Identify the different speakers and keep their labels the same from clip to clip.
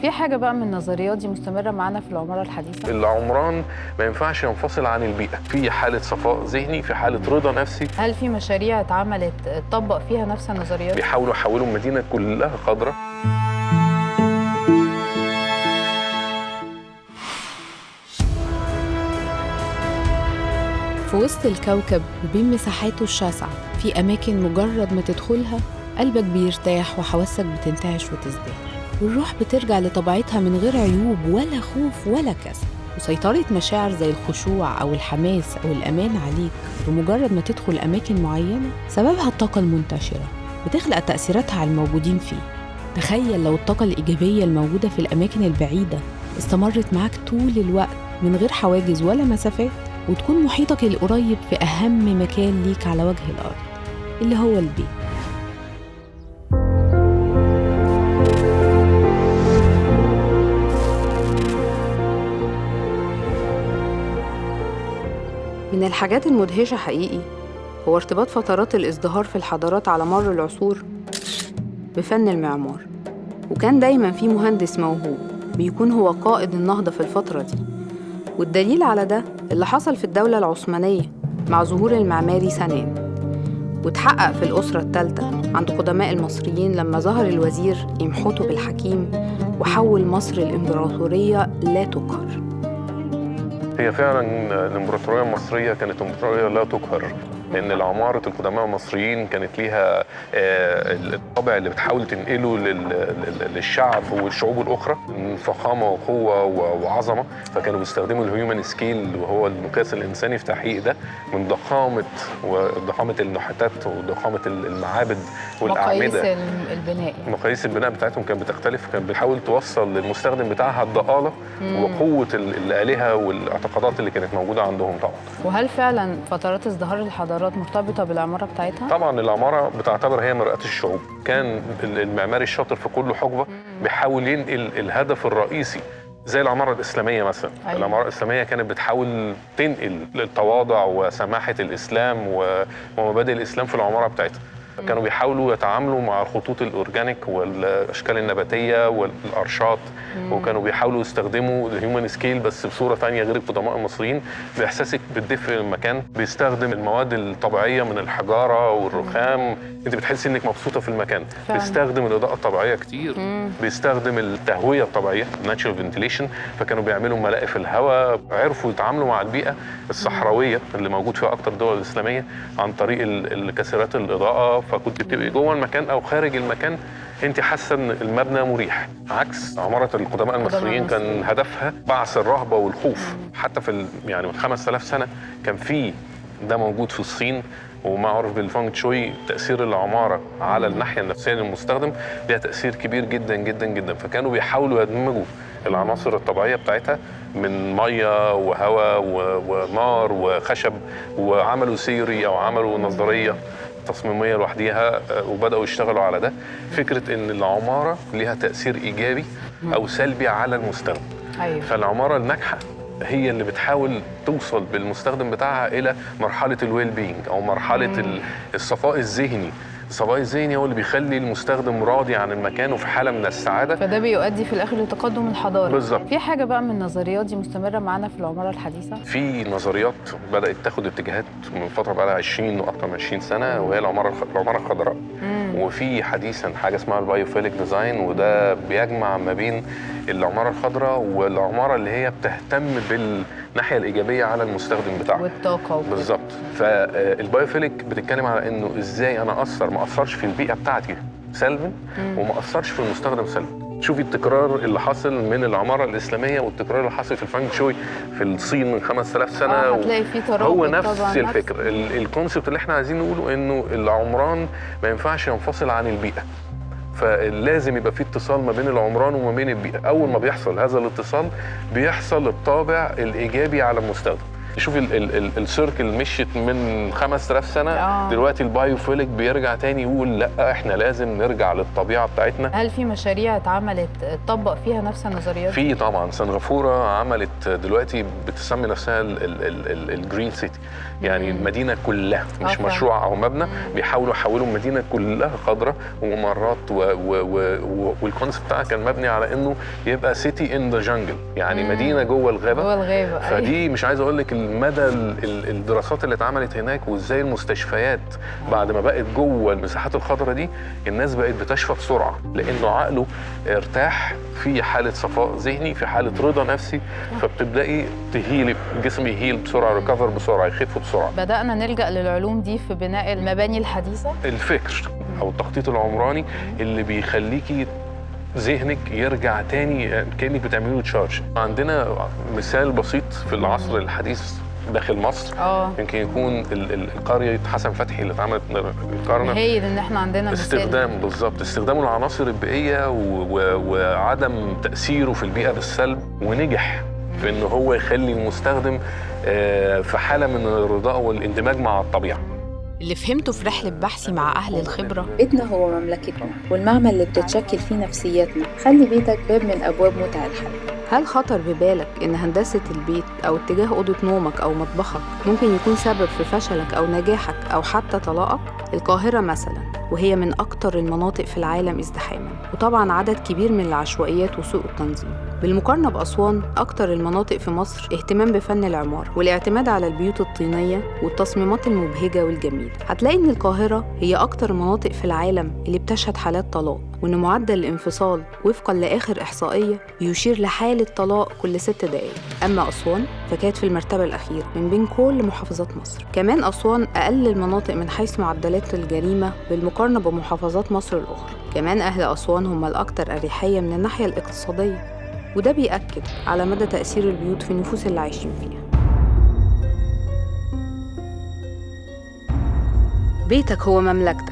Speaker 1: في حاجة بقى من النظريات دي مستمرة معانا في العمارة الحديثة.
Speaker 2: العمران ما ينفعش ينفصل عن البيئة. في حالة صفاء ذهني في حالة رضا نفسي.
Speaker 1: هل في مشاريع اتعملت اتطبق فيها نفس النظريات؟
Speaker 2: بيحاولوا يحولوا المدينة كلها خضراء
Speaker 3: في وسط الكوكب وبين مساحاته الشاسعة في أماكن مجرد ما تدخلها قلبك بيرتاح وحواسك بتنتعش وتزدهر والروح بترجع لطبيعتها من غير عيوب ولا خوف ولا كسل. وسيطرة مشاعر زي الخشوع أو الحماس أو الأمان عليك بمجرد ما تدخل أماكن معينة سببها الطاقة المنتشرة بتخلق تأثيراتها على الموجودين فيه. تخيل لو الطاقة الإيجابية الموجودة في الأماكن البعيدة استمرت معاك طول الوقت من غير حواجز ولا مسافات وتكون محيطك القريب في أهم مكان ليك على وجه الأرض اللي هو البيت.
Speaker 4: من الحاجات المدهشة حقيقي هو ارتباط فترات الازدهار في الحضارات على مر العصور بفن المعمار. وكان دايما في مهندس موهوب بيكون هو قائد النهضة في الفترة دي. والدليل على ده اللي حصل في الدولة العثمانية مع ظهور المعماري سنان. واتحقق في الأسرة الثالثة عند قدماء المصريين لما ظهر الوزير إمحوتو بالحكيم وحول مصر الإمبراطورية لا تقهر.
Speaker 2: هي فعلا الامبراطوريه المصريه كانت امبراطوريه لا تقهر. لأن العمارة القدماء المصريين كانت ليها آه، الطابع اللي بتحاول تنقله لل- لل- للشعب والشعوب الأخرى من فخامة وقوة وعظمة. فكانوا بيستخدموا ال human scale وهو المقياس الإنساني في تحقيق ده من ضخامة وضخامه النحاتات وضخامة المعابد
Speaker 1: مقاييس
Speaker 2: والاعمده
Speaker 1: الم- البناء.
Speaker 2: مقاييس البناء بتاعتهم كانت بتختلف كانت بتحاول توصل للمستخدم بتاعها الضآلة وقوة ال- الآلهة والإعتقادات اللي كانت موجودة عندهم طبعا.
Speaker 1: وهل فعلا فترات ازدهار الحضارات مرتبطة بالعمارة بتاعتها؟
Speaker 2: طبعا العمارة بتعتبر هي مرآة الشعوب كان ال- المعماري الشاطر في كل حقبة بيحاول ينقل الهدف الرئيسي زي العمارة الإسلامية مثلا
Speaker 1: أيوة.
Speaker 2: العمارة الإسلامية كانت بتحاول تنقل التواضع وسماحة الإسلام ومبادئ الإسلام في العمارة بتاعتها كانوا بيحاولوا يتعاملوا مع الخطوط ال organic والأشكال النباتية والارشات وكانوا بيحاولوا يستخدموا ال human scale بس بصورة ثانية غير القدماء المصريين بإحساسك بالدفء المكان؟ بيستخدم المواد الطبيعية من الحجارة والرخام. أنت بتحسي إنك مبسوطة في المكان.
Speaker 1: فعلا.
Speaker 2: بيستخدم الإضاءة الطبيعية كتير. بيستخدم التهوية الطبيعية ناتشرال فنتيليشن فكانوا بيعملوا ملائف الهواء عرفوا يتعاملوا مع البيئة الصحراوية اللي موجود فيها أكتر الدول الاسلاميه عن طريق ال- الكاسرات الإضاءة. فكنت بتبقي جوه المكان أو خارج المكان أنت حاسة إن المبنى مريح. عكس عمارة القدماء المصريين كان. هدفها بعث الرهبة والخوف. حتى في يعني من 5000 سنة كان في ده موجود في الصين ومعروف بال Feng Shui تأثير العمارة على الناحية النفسية للمستخدم ليها تأثير كبير جدا جدا جدا. فكانوا بيحاولوا يدمجوا العناصر الطبيعية بتاعتها من مية وهواء ونار وخشب وعملوا theory أو عملوا نظرية. تصميمية لوحديها آه، وبدأوا يشتغلوا على ده. فكرة إن العمارة ليها تأثير إيجابي أو سلبي على المستخدم.
Speaker 1: أيوه.
Speaker 2: فالعمارة الناجحة هي اللي بتحاول توصل بالمستخدم بتاعها إلى مرحلة ال well-being أو مرحلة ال- الصفاء الذهني. الصفاء الذهني هو اللي بيخلي المستخدم راضي عن المكان وفي حالة من السعادة
Speaker 1: فده بيؤدي في الآخر لتقدم الحضارة
Speaker 2: بالظبط.
Speaker 1: في حاجة بقى من النظريات دي مستمرة معانا في العمارة الحديثة؟
Speaker 2: في نظريات بدأت تاخد اتجاهات من فترة بقى لها 20 وأكثر من 20 سنة وهي العمارة العمارة الخضراء وفي حديثا حاجة اسمها ال biophilic design وده بيجمع ما بين العمارة الخضراء والعمارة اللي هي بتهتم بالناحيه الإيجابية على المستخدم بتاعها
Speaker 1: والطاقة وكده.
Speaker 2: بالظبط. فال biophilic بتتكلم على إنه إزاي أنا أثر ما أثرش في البيئة بتاعتي سلبا وما أثرش في المستخدم سلبا. شوفي التكرار اللي حاصل من العمارة الإسلامية والتكرار اللي حاصل في ال Feng Shui في الصين من 5000 سنة.
Speaker 1: آه، هتلاقي في ترابط
Speaker 2: هو نفس الفكر ال- ال concept اللي إحنا عايزين نقوله إنه العمران ما ينفعش ينفصل عن البيئة. فلازم يبقى في اتصال ما بين العمران وما بين البيئه أول ما بيحصل هذا الاتصال بيحصل الطابع الإيجابي على المستخدم. شوف ال- ال- ال- ال circle مشيت من 5000 سنة
Speaker 1: آه.
Speaker 2: دلوقتي ال biophilic بيرجع تاني يقول لأ إحنا لازم نرجع للطبيعة بتاعتنا
Speaker 1: هل في مشاريع اتعملت اتطبق فيها نفس النظريات؟
Speaker 2: في طبعا سنغافوره عملت دلوقتي بتسمي نفسها ال green city يعني المدينة كلها مش
Speaker 1: فعلا.
Speaker 2: مشروع أو مبنى بيحاولوا يحولوا المدينة كلها خضراء وممرات وال concept بتاعها كان مبني على إنه يبقى city in the jungle يعني
Speaker 1: مم.
Speaker 2: مدينة جوه الغابة
Speaker 1: جوه الغابة أيوة.
Speaker 2: فدي مش عايز أقول لك ال- الدراسات اللي اتعملت هناك وازاي المستشفيات بعد ما بقت جوه المساحات الخضراء دي الناس بقت بتشفى بسرعة لأنه عقله ارتاح في حالة صفاء ذهني في حالة رضا نفسي فبتبدأي ت heal ي الجسم ي heal بسرعة recover بسرعة يخف بسرعة.
Speaker 1: بدأنا نلجأ للعلوم دي في بناء المباني الحديثة.
Speaker 2: الفكر أو التخطيط العمراني اللي بيخليكي ذهنك يرجع تاني كأنك بتعملي له تشارج عندنا مثال بسيط في العصر الحديث داخل مصر.
Speaker 1: آه.
Speaker 2: يمكن يكون ال- ال- القرية حسن فتحي اللي اتعملت القرن.
Speaker 1: هايل ان إحنا عندنا
Speaker 2: استخدام بالظبط. استخدام العناصر البيئية وعدم تأثيره في البيئة بالسلب ونجح في إن هو يخلي المستخدم آه، في حالة من الرضاء والإندماج مع الطبيعة.
Speaker 3: اللي فهمته في رحلة بحثي مع أهل الخبرة.
Speaker 5: بيتنا هو مملكتنا والمعمل اللي بتتشكل فيه نفسياتنا. خلي بيتك باب من أبواب متع الحياة.
Speaker 4: هل خطر ببالك إن هندسة البيت أو اتجاه أوضة نومك أو مطبخك ممكن يكون سبب في فشلك أو نجاحك أو حتى طلاقك؟ القاهرة مثلا وهي من أكتر المناطق في العالم ازدحاما وطبعا عدد كبير من العشوائيات وسوء التنظيم. بالمقارنة بأسوان أكتر المناطق في مصر اهتمام بفن العمارة والاعتماد على البيوت الطينية والتصميمات المبهجة والجميلة. هتلاقي إن القاهرة هي أكتر المناطق في العالم اللي بتشهد حالات طلاق وإن معدل الانفصال وفقا لآخر إحصائية بيشير لحالة طلاق كل ست دقايق. أما أسوان فكانت في المرتبة الأخيرة من بين كل محافظات مصر. كمان أسوان أقل المناطق من حيث معدلات الجريمة بالمقارنة بمحافظات مصر الأخرى. كمان أهل أسوان هم الأكثر أريحية من الناحية الاقتصادية وده بيأكد على مدى تأثير البيوت في النفوس اللي عايشين فيها. بيتك هو مملكتك.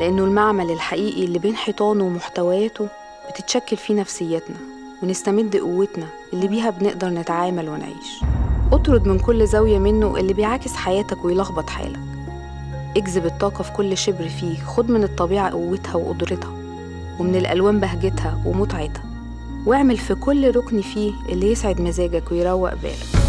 Speaker 4: لأنه المعمل الحقيقي اللي بين حيطانه ومحتوياته بتتشكل فيه نفسيتنا ونستمد قوتنا اللي بيها بنقدر نتعامل ونعيش. اطرد من كل زاوية منه اللي بيعاكس حياتك ويلخبط حالك. اجذب الطاقة في كل شبر فيه خد من الطبيعة قوتها وقدرتها ومن الألوان بهجتها ومتعتها واعمل في كل ركن فيه اللي يسعد مزاجك ويروق بالك.